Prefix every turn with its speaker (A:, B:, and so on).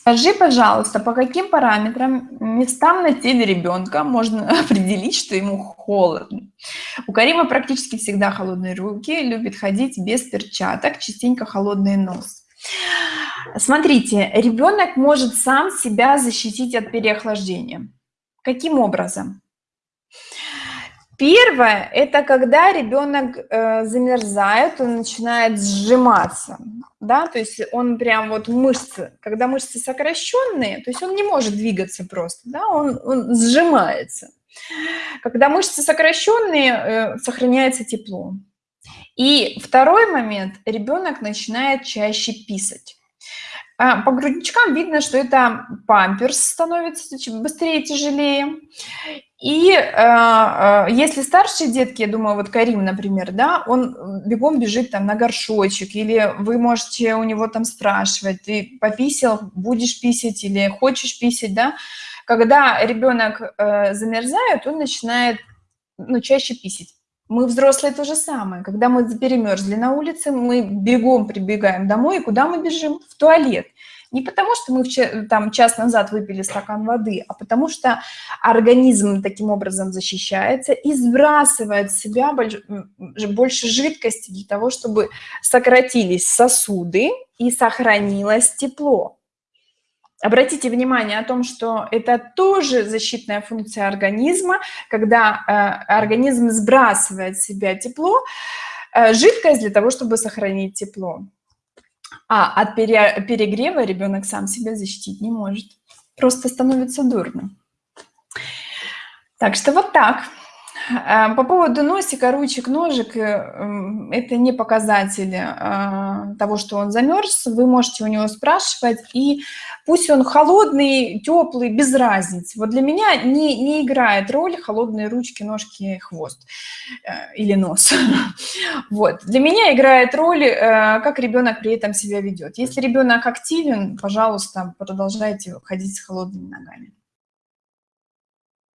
A: Скажи, пожалуйста, по каким параметрам местам на теле ребенка можно определить, что ему холодно? У Карима практически всегда холодные руки, любит ходить без перчаток, частенько холодный нос. Смотрите, ребенок может сам себя защитить от переохлаждения. Каким образом? Первое – это когда ребенок э, замерзает, он начинает сжиматься, да, то есть он прям вот мышцы, когда мышцы сокращенные, то есть он не может двигаться просто, да, он, он сжимается. Когда мышцы сокращенные, э, сохраняется тепло. И второй момент – ребенок начинает чаще писать. А, по грудничкам видно, что это памперс становится быстрее, тяжелее. И э, э, если старшие детки, я думаю, вот Карим, например, да, он бегом бежит там на горшочек, или вы можете у него там спрашивать, ты пописал, будешь писать или хочешь писать, да. Когда ребенок э, замерзает, он начинает ну, чаще писать. Мы взрослые то же самое. Когда мы перемерзли на улице, мы бегом прибегаем домой, и куда мы бежим? В туалет. Не потому, что мы там час назад выпили стакан воды, а потому что организм таким образом защищается и сбрасывает в себя больше, жидкости для того, чтобы сократились сосуды и сохранилось тепло. Обратите внимание о том, что это тоже защитная функция организма, когда э, организм сбрасывает в себя тепло, э, жидкость для того, чтобы сохранить тепло. А от перегрева ребенок сам себя защитить не может. Просто становится дурно. Так что вот так. Э, по поводу носика, ручек, ножек, э, это не показатели э, того, что он замерз. Вы можете у него спрашивать, и пусть он холодный, теплый, без разницы. Вот для меня не, не играет роль холодные ручки, ножки, хвост или нос. Вот. Для меня играет роль, как ребенок при этом себя ведет. Если ребенок активен, пожалуйста, продолжайте ходить с холодными ногами.